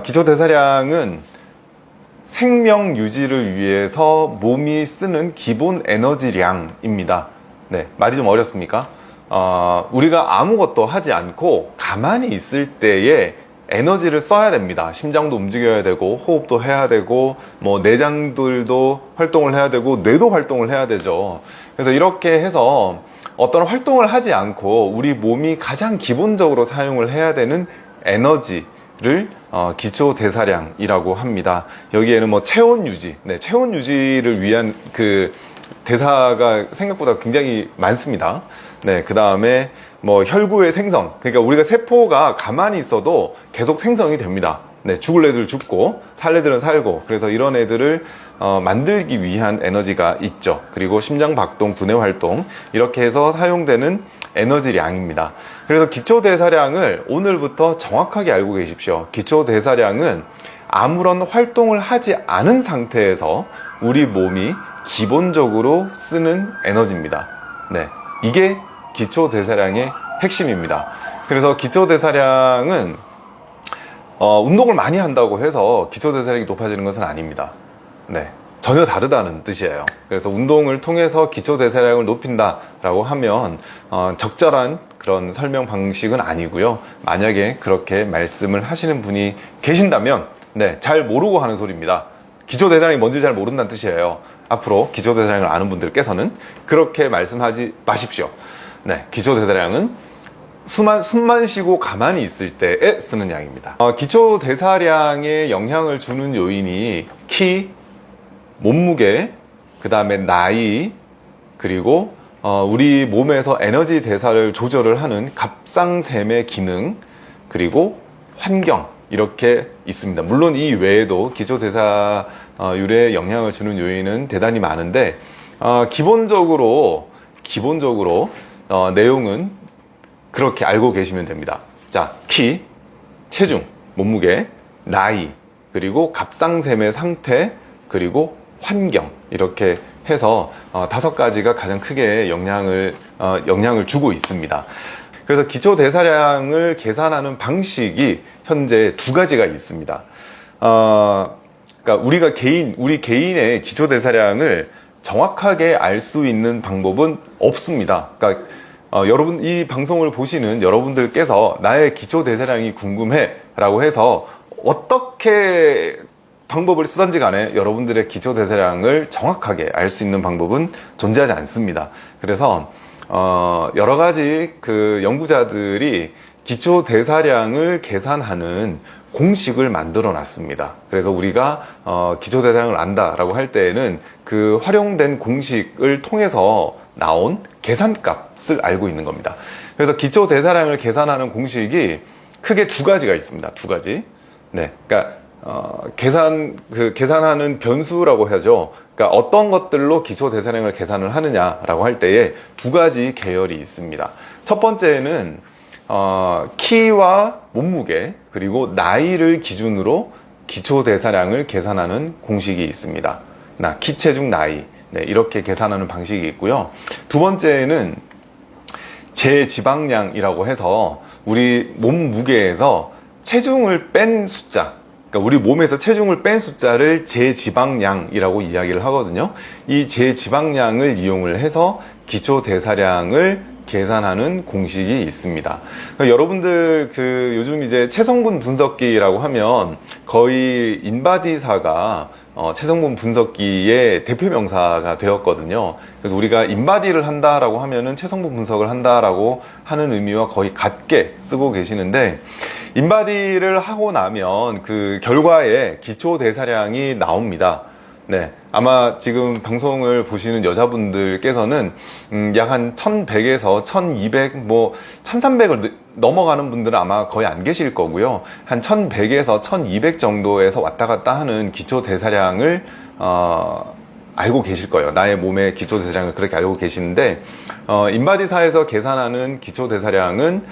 기초대사량은 생명 유지를 위해서 몸이 쓰는 기본 에너지량입니다. 네, 말이 좀 어렵습니까? 어, 우리가 아무것도 하지 않고 가만히 있을 때에 에너지를 써야 됩니다. 심장도 움직여야 되고 호흡도 해야 되고 뭐 내장들도 활동을 해야 되고 뇌도 활동을 해야 되죠. 그래서 이렇게 해서 어떤 활동을 하지 않고 우리 몸이 가장 기본적으로 사용을 해야 되는 에너지 를 어, 기초 대사량이라고 합니다. 여기에는 뭐 체온 유지, 네, 체온 유지를 위한 그 대사가 생각보다 굉장히 많습니다. 네, 그 다음에 뭐 혈구의 생성, 그러니까 우리가 세포가 가만히 있어도 계속 생성이 됩니다. 네, 죽을 애들 죽고 살 애들은 살고 그래서 이런 애들을 어, 만들기 위한 에너지가 있죠. 그리고 심장 박동, 분해 활동 이렇게 해서 사용되는 에너지량입니다. 그래서 기초 대사량을 오늘부터 정확하게 알고 계십시오. 기초 대사량은 아무런 활동을 하지 않은 상태에서 우리 몸이 기본적으로 쓰는 에너지입니다. 네, 이게 기초 대사량의 핵심입니다. 그래서 기초 대사량은 어, 운동을 많이 한다고 해서 기초 대사량이 높아지는 것은 아닙니다. 네. 전혀 다르다는 뜻이에요. 그래서 운동을 통해서 기초 대사량을 높인다 라고 하면 어, 적절한 그런 설명 방식은 아니고요. 만약에 그렇게 말씀을 하시는 분이 계신다면 네, 잘 모르고 하는 소리입니다. 기초 대사량이 뭔지 잘 모른다는 뜻이에요. 앞으로 기초 대사량을 아는 분들께서는 그렇게 말씀하지 마십시오. 네, 기초 대사량은 숨만, 숨만 쉬고 가만히 있을 때에 쓰는 양입니다. 어, 기초 대사량에 영향을 주는 요인이 키, 몸무게, 그 다음에 나이, 그리고 어, 우리 몸에서 에너지 대사를 조절을 하는 갑상샘의 기능, 그리고 환경 이렇게 있습니다. 물론 이 외에도 기초대사율에 영향을 주는 요인은 대단히 많은데 어, 기본적으로 기본적으로 어, 내용은 그렇게 알고 계시면 됩니다. 자, 키, 체중, 몸무게, 나이, 그리고 갑상샘의 상태, 그리고 환경 이렇게 해서 어, 다섯 가지가 가장 크게 영향을 어, 영향을 주고 있습니다. 그래서 기초 대사량을 계산하는 방식이 현재 두 가지가 있습니다. 어, 그러니까 우리가 개인 우리 개인의 기초 대사량을 정확하게 알 수 있는 방법은 없습니다. 그러니까 어, 여러분 이 방송을 보시는 여러분들께서 나의 기초 대사량이 궁금해 라고 해서 어떻게 방법을 쓰던지 간에 여러분들의 기초 대사량을 정확하게 알 수 있는 방법은 존재하지 않습니다. 그래서 어, 여러 가지 그 연구자들이 기초 대사량을 계산하는 공식을 만들어 놨습니다. 그래서 우리가 어, 기초 대사량을 안다라고 할 때에는 그 활용된 공식을 통해서 나온 계산값을 알고 있는 겁니다. 그래서 기초 대사량을 계산하는 공식이 크게 두 가지가 있습니다. 두 가지. 네. 그러니까 어, 계산 그 계산하는 변수라고 하죠. 그러니까 어떤 것들로 기초 대사량을 계산을 하느냐라고 할 때에 두 가지 계열이 있습니다. 첫 번째는 어, 키와 몸무게 그리고 나이를 기준으로 기초 대사량을 계산하는 공식이 있습니다. 나 키, 체중, 나이 네, 이렇게 계산하는 방식이 있고요. 두 번째는 제지방량이라고 해서 우리 몸무게에서 체중을 뺀 숫자 그러니까 우리 몸에서 체중을 뺀 숫자를 제지방량이라고 이야기를 하거든요. 이 제지방량을 이용을 해서 기초 대사량을 계산하는 공식이 있습니다. 그러니까 여러분들 그 요즘 이제 체성분 분석기라고 하면 거의 인바디사가 어, 체성분 분석기의 대표 명사가 되었거든요. 그래서 우리가 인바디를 한다라고 하면은 체성분 분석을 한다라고 하는 의미와 거의 같게 쓰고 계시는데 인바디를 하고 나면 그 결과에 기초 대사량이 나옵니다. 네. 아마 지금 방송을 보시는 여자분들께서는 음, 약 한 1100에서 1200, 뭐 1300을 넘어가는 분들은 아마 거의 안 계실 거고요. 한 1100에서 1200 정도에서 왔다 갔다 하는 기초 대사량을 어, 알고 계실 거예요. 나의 몸의 기초 대사량을 그렇게 알고 계시는데 어, 인바디사에서 계산하는 기초 대사량은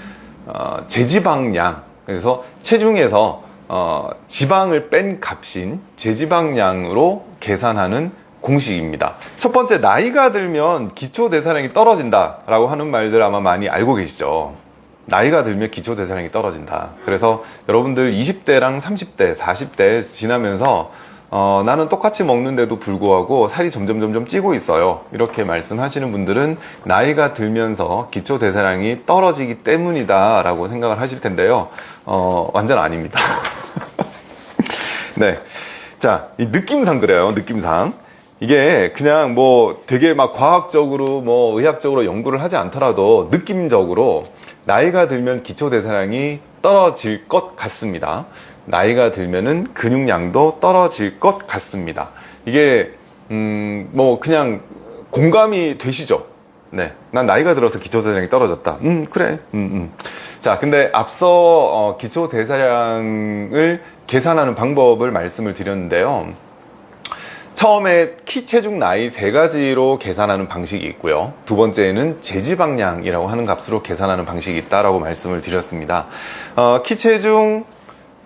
어, 제지방량 그래서 체중에서 어, 지방을 뺀 값인 제지방량으로 계산하는 공식입니다. 첫 번째 나이가 들면 기초 대사량이 떨어진다 라고 하는 말들 아마 많이 알고 계시죠. 나이가 들면 기초 대사량이 떨어진다. 그래서 여러분들 20대랑 30대, 40대 지나면서 어, 나는 똑같이 먹는데도 불구하고 살이 점점 점점 찌고 있어요. 이렇게 말씀하시는 분들은 나이가 들면서 기초 대사량이 떨어지기 때문이다 라고 생각을 하실 텐데요. 어, 완전 아닙니다. 네. 자, 이 느낌상 그래요. 느낌상. 이게 그냥 뭐 되게 막 과학적으로 뭐 의학적으로 연구를 하지 않더라도 느낌적으로 나이가 들면 기초 대사량이 떨어질 것 같습니다. 나이가 들면은 근육량도 떨어질 것 같습니다. 이게 음 뭐 그냥 공감이 되시죠? 네. 난 나이가 들어서 기초 대사량이 떨어졌다. 음, 그래. 음, 음. 자, 근데 앞서 어, 기초 대사량을 계산하는 방법을 말씀을 드렸는데요. 처음에 키, 체중, 나이 세 가지로 계산하는 방식이 있고요. 두 번째는 재지방량이라고 하는 값으로 계산하는 방식이 있다라고 말씀을 드렸습니다. 어, 키, 체중,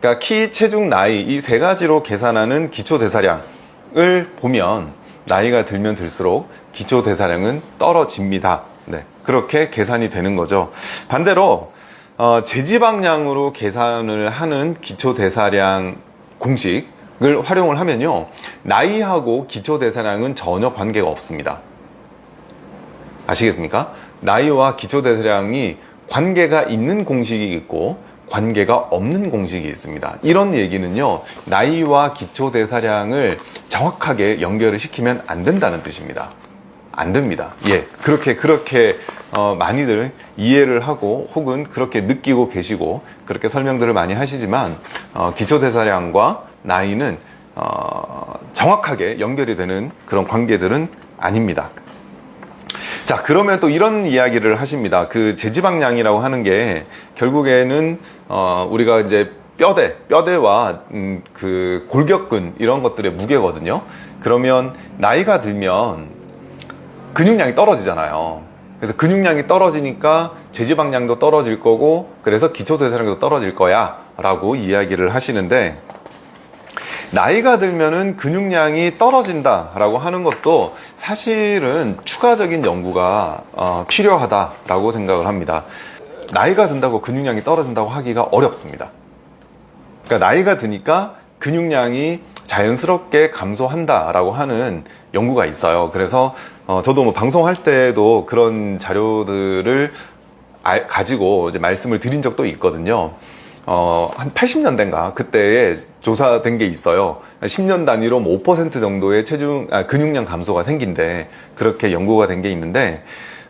그러니까 키, 체중, 나이 이 세 가지로 계산하는 기초 대사량을 보면 나이가 들면 들수록 기초 대사량은 떨어집니다. 네, 그렇게 계산이 되는 거죠. 반대로 어, 재지방량으로 계산을 하는 기초 대사량 공식을 활용을 하면요. 나이하고 기초 대사량은 전혀 관계가 없습니다. 아시겠습니까? 나이와 기초 대사량이 관계가 있는 공식이 있고 관계가 없는 공식이 있습니다. 이런 얘기는요, 나이와 기초 대사량을 정확하게 연결을 시키면 안 된다는 뜻입니다. 안 됩니다. 예. 그렇게, 그렇게, 어, 많이들 이해를 하고 혹은 그렇게 느끼고 계시고 그렇게 설명들을 많이 하시지만, 어, 기초대사량과 나이는, 어, 정확하게 연결이 되는 그런 관계들은 아닙니다. 자, 그러면 또 이런 이야기를 하십니다. 그 재지방량이라고 하는 게 결국에는, 어, 우리가 이제 뼈대, 뼈대와 음, 그 골격근 이런 것들의 무게거든요. 그러면 나이가 들면 근육량이 떨어지잖아요. 그래서 근육량이 떨어지니까 재지방량도 떨어질 거고 그래서 기초대사량도 떨어질 거야 라고 이야기를 하시는데 나이가 들면은 근육량이 떨어진다 라고 하는 것도 사실은 추가적인 연구가 어, 필요하다라고 생각을 합니다. 나이가 든다고 근육량이 떨어진다고 하기가 어렵습니다. 그러니까 나이가 드니까 근육량이 자연스럽게 감소한다라고 하는 연구가 있어요. 그래서 어, 저도 뭐 방송할 때도 그런 자료들을 알, 가지고 이제 말씀을 드린 적도 있거든요. 어, 한 80년대인가 그때에 조사된 게 있어요. 10년 단위로 뭐 5% 정도의 체중, 아, 근육량 감소가 생긴데 그렇게 연구가 된 게 있는데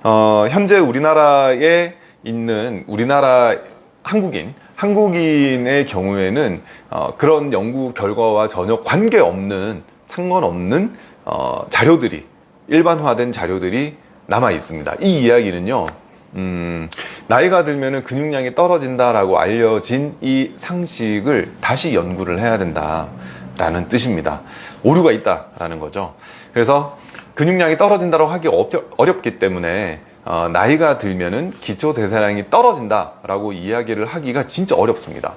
어, 현재 우리나라에 있는 우리나라 한국인 한국인의 경우에는 어, 그런 연구 결과와 전혀 관계없는 상관없는 어, 자료들이 일반화된 자료들이 남아 있습니다. 이 이야기는요. 음, 나이가 들면 근육량이 떨어진다라고 알려진 이 상식을 다시 연구를 해야 된다라는 뜻입니다. 오류가 있다라는 거죠. 그래서 근육량이 떨어진다고 하기 어렵기 때문에 어, 나이가 들면은 기초 대사량이 떨어진다라고 이야기를 하기가 진짜 어렵습니다.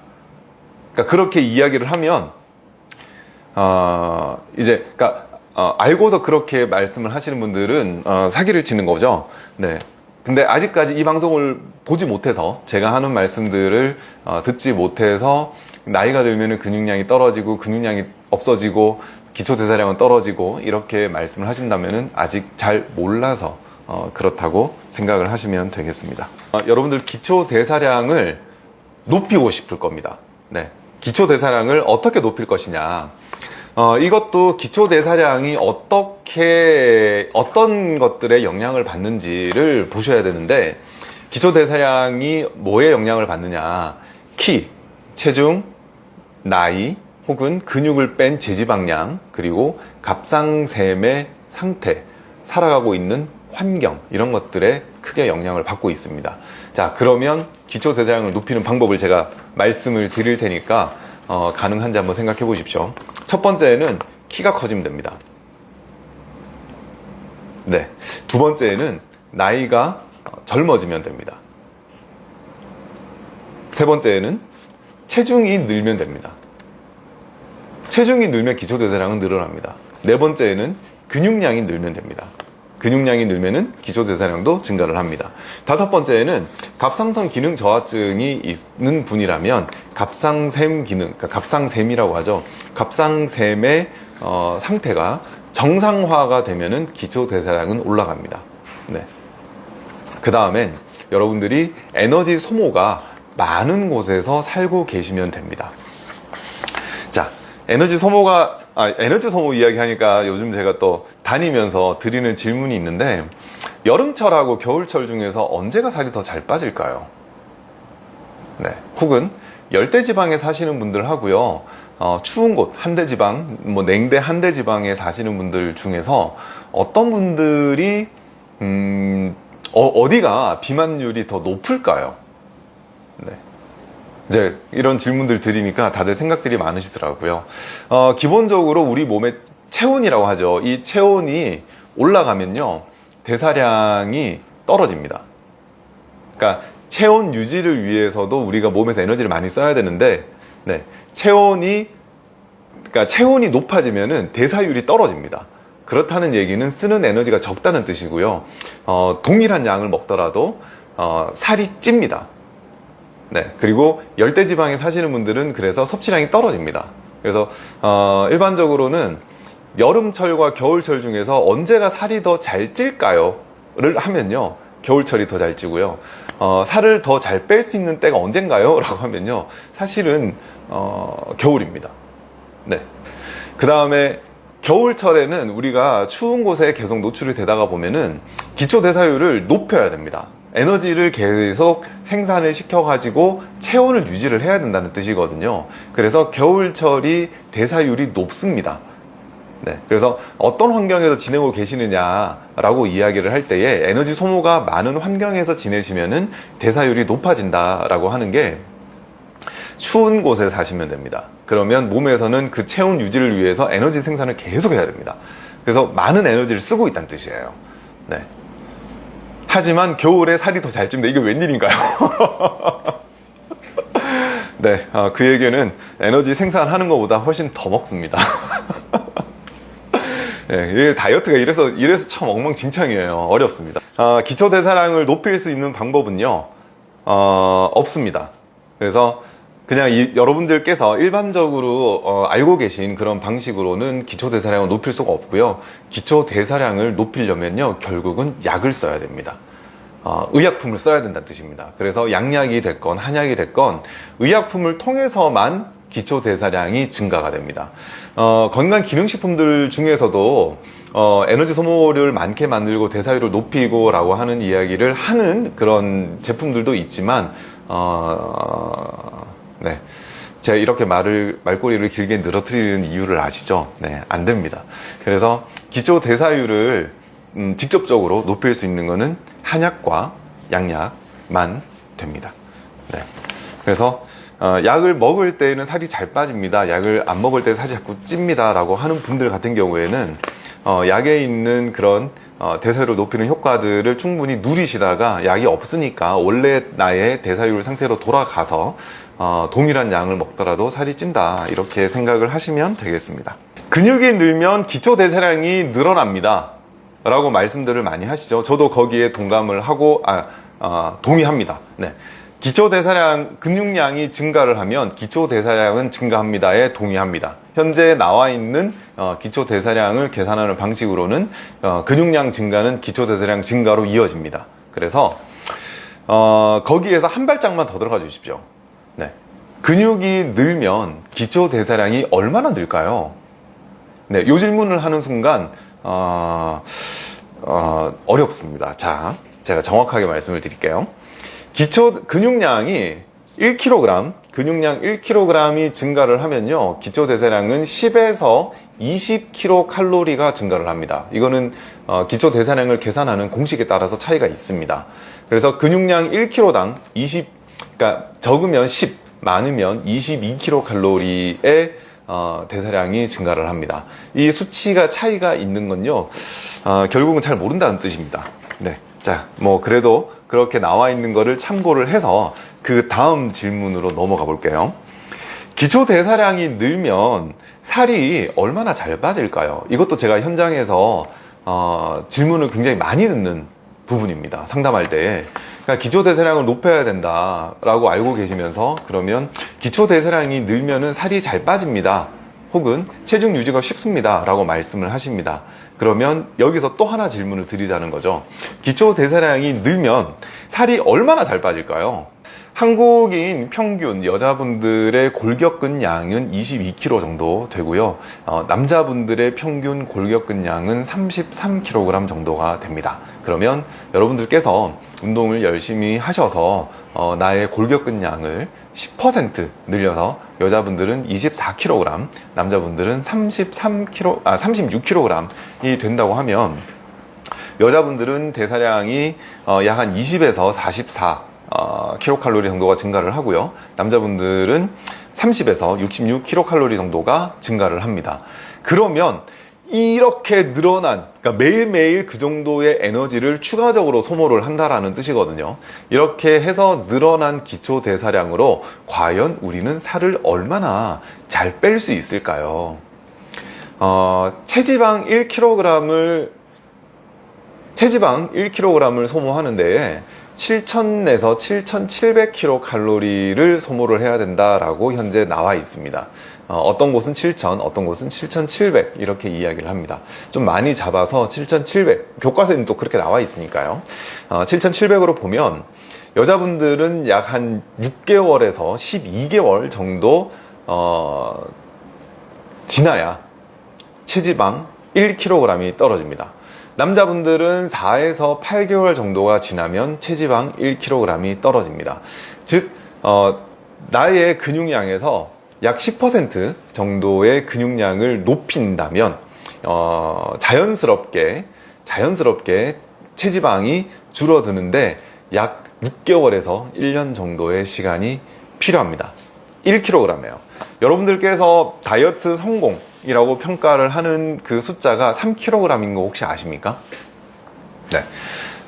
그러니까 그렇게 이야기를 하면 어, 이제 그러니까 어, 알고서 그렇게 말씀을 하시는 분들은 어, 사기를 치는 거죠. 네. 근데 아직까지 이 방송을 보지 못해서 제가 하는 말씀들을 어, 듣지 못해서 나이가 들면 근육량이 떨어지고 근육량이 없어지고 기초 대사량은 떨어지고 이렇게 말씀을 하신다면 아직 잘 몰라서 어, 그렇다고 생각을 하시면 되겠습니다. 어, 여러분들 기초 대사량을 높이고 싶을 겁니다. 네. 기초 대사량을 어떻게 높일 것이냐. 어, 이것도 기초 대사량이 어떻게 어떤 것들에 영향을 받는지를 보셔야 되는데 기초 대사량이 뭐에 영향을 받느냐? 키, 체중, 나이 혹은 근육을 뺀 재지방량 그리고 갑상샘의 상태 살아가고 있는 환경 이런 것들에 크게 영향을 받고 있습니다. 자 그러면 기초 대사량을 높이는 방법을 제가 말씀을 드릴 테니까 어, 가능한지 한번 생각해 보십시오 첫 번째는 키가 커지면 됩니다. 네. 두 번째는 나이가 젊어지면 됩니다. 세 번째는 체중이 늘면 됩니다. 체중이 늘면 기초대사량은 늘어납니다. 네 번째는 근육량이 늘면 됩니다. 근육량이 늘면은 기초 대사량도 증가를 합니다. 다섯 번째는 갑상선 기능 저하증이 있는 분이라면 갑상샘 기능, 그러니까 갑상샘이라고 하죠. 갑상샘의 어, 상태가 정상화가 되면은 기초 대사량은 올라갑니다. 네. 그 다음엔 여러분들이 에너지 소모가 많은 곳에서 살고 계시면 됩니다. 자, 에너지 소모가, 아, 에너지 소모 이야기 하니까 요즘 제가 또 다니면서 드리는 질문이 있는데, 여름철하고 겨울철 중에서 언제가 살이 더 잘 빠질까요? 네. 혹은 열대지방에 사시는 분들 하고요, 어, 추운 곳, 한대지방, 뭐 냉대 한대지방에 사시는 분들 중에서 어떤 분들이, 음, 어, 디가 비만율이 더 높을까요? 네. 이제 이런 질문들 드리니까 다들 생각들이 많으시더라고요. 어, 기본적으로 우리 몸의 체온이라고 하죠. 이 체온이 올라가면요. 대사량이 떨어집니다. 그러니까 체온 유지를 위해서도 우리가 몸에서 에너지를 많이 써야 되는데 네. 체온이 그러니까 체온이 높아지면은 대사율이 떨어집니다. 그렇다는 얘기는 쓰는 에너지가 적다는 뜻이고요. 어, 동일한 양을 먹더라도 어, 살이 찝니다. 네. 그리고 열대 지방에 사시는 분들은 그래서 섭취량이 떨어집니다. 그래서 어, 일반적으로는 여름철과 겨울철 중에서 언제가 살이 더 잘 찔까요?를 하면요. 겨울철이 더 잘 찌고요. 어, 살을 더 잘 뺄 수 있는 때가 언젠가요? 라고 하면요. 사실은 어, 겨울입니다. 네. 그 다음에 겨울철에는 우리가 추운 곳에 계속 노출이 되다가 보면은 기초 대사율을 높여야 됩니다. 에너지를 계속 생산을 시켜 가지고 체온을 유지를 해야 된다는 뜻이거든요. 그래서 겨울철이 대사율이 높습니다. 네, 그래서 어떤 환경에서 지내고 계시느냐라고 이야기를 할 때에 에너지 소모가 많은 환경에서 지내시면은 대사율이 높아진다라고 하는 게 추운 곳에 사시면 됩니다. 그러면 몸에서는 그 체온 유지를 위해서 에너지 생산을 계속 해야 됩니다. 그래서 많은 에너지를 쓰고 있다는 뜻이에요. 네. 하지만 겨울에 살이 더잘 찐다. 이게 웬일인가요? 네, 어, 그에게는 에너지 생산하는 것보다 훨씬 더 먹습니다. 네, 다이어트가 이래서, 이래서 참 엉망진창이에요. 어렵습니다. 어, 기초 대사량을 높일 수 있는 방법은요, 어, 없습니다. 그래서 그냥 이, 여러분들께서 일반적으로 어, 알고 계신 그런 방식으로는 기초 대사량을 높일 수가 없고요. 기초 대사량을 높이려면요, 결국은 약을 써야 됩니다. 어, 의약품을 써야 된다는 뜻입니다. 그래서 양약이 됐건 한약이 됐건 의약품을 통해서만 기초 대사량이 증가가 됩니다. 어, 건강 기능식품들 중에서도 어, 에너지 소모를 많게 만들고 대사율을 높이고 라고 하는 이야기를 하는 그런 제품들도 있지만 어, 네. 제가 이렇게 말을, 말꼬리를 길게 늘어뜨리는 이유를 아시죠? 네, 안 됩니다. 그래서 기초 대사율을 음, 직접적으로 높일 수 있는 것은 한약과 양약만 됩니다. 네. 그래서 어, 약을 먹을 때는 살이 잘 빠집니다. 약을 안 먹을 때 살이 자꾸 찝니다. 라고 하는 분들 같은 경우에는 어, 약에 있는 그런 어, 대사율을 높이는 효과들을 충분히 누리시다가 약이 없으니까 원래 나의 대사율 상태로 돌아가서 어, 동일한 양을 먹더라도 살이 찐다 이렇게 생각을 하시면 되겠습니다. 근육이 늘면 기초 대사량이 늘어납니다. 라고 말씀들을 많이 하시죠. 저도 거기에 동감을 하고 아, 아, 동의합니다. 네. 기초 대사량 근육량이 증가를 하면 기초 대사량은 증가합니다에 동의합니다. 현재 나와 있는 어, 기초 대사량을 계산하는 방식으로는 어, 근육량 증가는 기초 대사량 증가로 이어집니다. 그래서 어, 거기에서 한 발짝만 더 들어가 주십시오 네. 근육이 늘면 기초 대사량이 얼마나 늘까요? 네, 이 질문을 하는 순간 어, 어, 어렵습니다. 자, 제가 정확하게 말씀을 드릴게요. 기초 근육량이 1kg, 근육량 1kg이 증가를 하면요, 기초 대사량은 10에서 20kcal가 증가를 합니다. 이거는 어, 기초 대사량을 계산하는 공식에 따라서 차이가 있습니다. 그래서 근육량 1kg당 20 그러니까 적으면 10, 많으면 22kcal의 어, 대사량이 증가를 합니다. 이 수치가 차이가 있는 건요, 어, 결국은 잘 모른다는 뜻입니다. 네. 자, 뭐, 그래도 그렇게 나와 있는 거를 참고를 해서 그 다음 질문으로 넘어가 볼게요. 기초 대사량이 늘면 살이 얼마나 잘 빠질까요? 이것도 제가 현장에서 어, 질문을 굉장히 많이 듣는 부분입니다. 상담할 때. 그러니까 기초 대사량을 높여야 된다 라고 알고 계시면서 그러면 기초 대사량이 늘면은 살이 잘 빠집니다. 혹은 체중 유지가 쉽습니다. 라고 말씀을 하십니다. 그러면 여기서 또 하나 질문을 드리자는 거죠. 기초 대사량이 늘면 살이 얼마나 잘 빠질까요? 한국인 평균 여자분들의 골격근 양은 22kg 정도 되고요. 어, 남자분들의 평균 골격근 양은 33kg 정도가 됩니다. 그러면 여러분들께서 운동을 열심히 하셔서 어, 나의 골격근 양을 10% 늘려서 여자분들은 24kg, 남자분들은 33kg, 아 36kg이 된다고 하면 여자분들은 대사량이 어, 약한 20에서 44 어, 킬로칼로리 정도가 증가를 하고요. 남자분들은 30에서 66 킬로칼로리 정도가 증가를 합니다. 그러면 이렇게 늘어난 그러니까 매일매일 그 정도의 에너지를 추가적으로 소모를 한다라는 뜻이거든요 이렇게 해서 늘어난 기초 대사량으로 과연 우리는 살을 얼마나 잘 뺄 수 있을까요 어, 체지방 1kg을 체지방 1kg을 소모하는데 7,000에서 7,700kcal를 소모를 해야 된다라고 현재 나와 있습니다. 어, 떤 곳은 7,000, 어떤 곳은 7,700 이렇게 이야기를 합니다. 좀 많이 잡아서 7,700 교과서에는 또 그렇게 나와 있으니까요. 어, 7,700으로 보면 여자분들은 약 한 6개월에서 12개월 정도 어, 지나야 체지방 1kg이 떨어집니다. 남자분들은 4에서 8개월 정도가 지나면 체지방 1kg이 떨어집니다. 즉, 어, 나의 근육량에서 약 10% 정도의 근육량을 높인다면, 어, 자연스럽게, 자연스럽게 체지방이 줄어드는데 약 6개월에서 1년 정도의 시간이 필요합니다. 1kg이에요. 여러분들께서 다이어트 성공, 이라고 평가를 하는 그 숫자가 3kg인 거 혹시 아십니까? 네.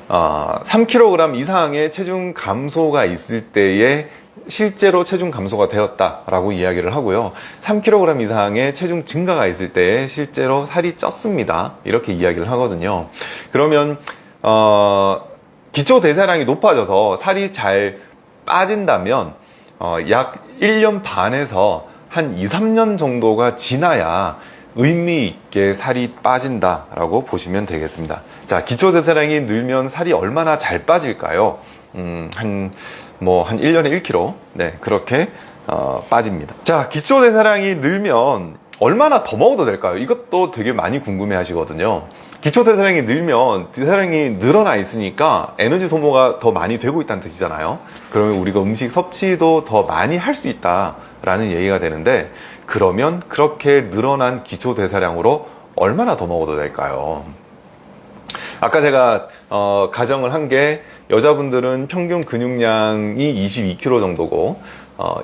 어, 3kg 이상의 체중 감소가 있을 때에 실제로 체중 감소가 되었다라고 이야기를 하고요. 3kg 이상의 체중 증가가 있을 때에 실제로 살이 쪘습니다. 이렇게 이야기를 하거든요. 그러면 어, 기초 대사량이 높아져서 살이 잘 빠진다면 어, 약 1년 반에서 한 2, 3년 정도가 지나야 의미 있게 살이 빠진다 라고 보시면 되겠습니다. 자, 기초 대사량이 늘면 살이 얼마나 잘 빠질까요? 음, 한, 뭐, 한 1년에 1kg? 네, 그렇게, 어, 빠집니다. 자, 기초 대사량이 늘면 얼마나 더 먹어도 될까요? 이것도 되게 많이 궁금해 하시거든요. 기초 대사량이 늘면 대사량이 늘어나 있으니까 에너지 소모가 더 많이 되고 있다는 뜻이잖아요. 그러면 우리가 음식 섭취도 더 많이 할 수 있다. 라는 얘기가 되는데 그러면 그렇게 늘어난 기초 대사량으로 얼마나 더 먹어도 될까요? 아까 제가 어, 가정을 한 게 여자분들은 평균 근육량이 22kg 정도고 어,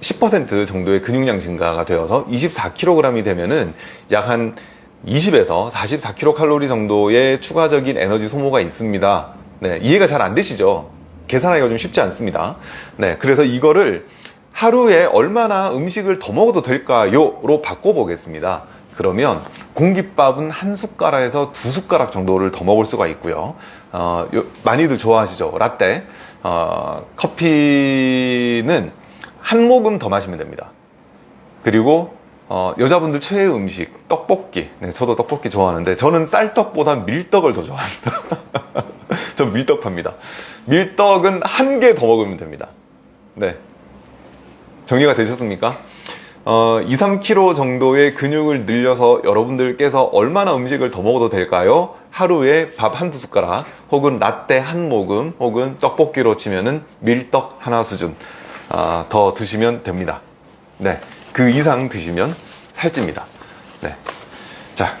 10% 정도의 근육량 증가가 되어서 24kg이 되면은 약 한 20에서 44kcal 정도의 추가적인 에너지 소모가 있습니다. 네, 이해가 잘 안 되시죠? 계산하기가 좀 쉽지 않습니다. 네, 그래서 이거를 하루에 얼마나 음식을 더 먹어도 될까요? 로 바꿔보겠습니다. 그러면 공깃밥은 한 숟가락에서 두 숟가락 정도를 더 먹을 수가 있고요. 어, 요, 많이들 좋아하시죠? 라떼. 어, 커피는 한 모금 더 마시면 됩니다. 그리고 어, 여자분들 최애 음식 떡볶이. 네, 저도 떡볶이 좋아하는데 저는 쌀떡보다 밀떡을 더 좋아합니다. 전 밀떡합니다. 밀떡은 한 개 더 먹으면 됩니다. 네, 정리가 되셨습니까? 어, 2, 3kg 정도의 근육을 늘려서 여러분들께서 얼마나 음식을 더 먹어도 될까요? 하루에 밥 한두 숟가락 혹은 라떼 한 모금 혹은 떡볶이로 치면은 밀떡 하나 수준 어, 더 드시면 됩니다. 네, 그 이상 드시면 살찝니다. 네, 자,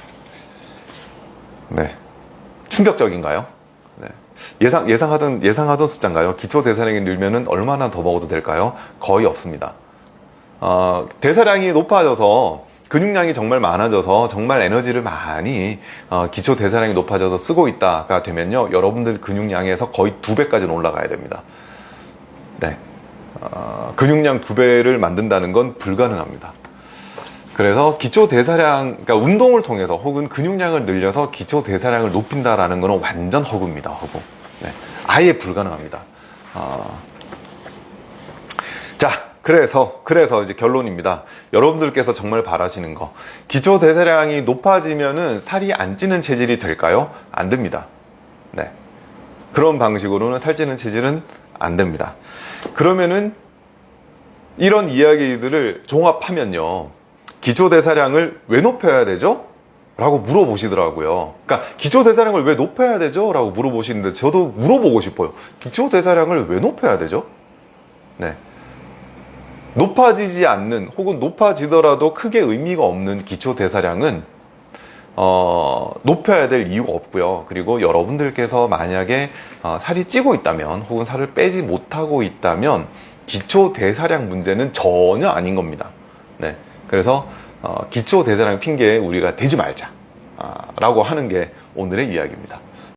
네, 충격적인가요? 네. 예상, 예상하던, 예상하던 숫자인가요? 기초 대사량이 늘면은 얼마나 더 먹어도 될까요? 거의 없습니다. 어, 대사량이 높아져서 근육량이 정말 많아져서 정말 에너지를 많이 어, 기초 대사량이 높아져서 쓰고 있다가 되면요 여러분들 근육량에서 거의 두 배까지는 올라가야 됩니다 네 어, 근육량 두 배를 만든다는 건 불가능합니다 그래서 기초 대사량, 그러니까 운동을 통해서 혹은 근육량을 늘려서 기초 대사량을 높인다라는 것은 완전 허구입니다. 허구. 네. 아예 불가능합니다. 어, 자, 그래서, 그래서 이제 결론입니다. 여러분들께서 정말 바라시는 거. 기초 대사량이 높아지면은 살이 안 찌는 체질이 될까요? 안 됩니다. 네. 그런 방식으로는 살찌는 체질은 안 됩니다. 그러면은 이런 이야기들을 종합하면요. 기초 대사량을 왜 높여야 되죠? 라고 물어보시더라고요. 그러니까 기초 대사량을 왜 높여야 되죠? 라고 물어보시는데 저도 물어보고 싶어요. 기초 대사량을 왜 높여야 되죠? 네. 높아지지 않는 혹은 높아지더라도 크게 의미가 없는 기초 대사량은 어, 높여야 될 이유가 없고요. 그리고 여러분들께서 만약에 어, 살이 찌고 있다면 혹은 살을 빼지 못하고 있다면 기초 대사량 문제는 전혀 아닌 겁니다. 네. 그래서 어, 기초 대사량 핑계에 우리가 대지 말자. 아, 라고 하는 게 오늘의 이야기입니다.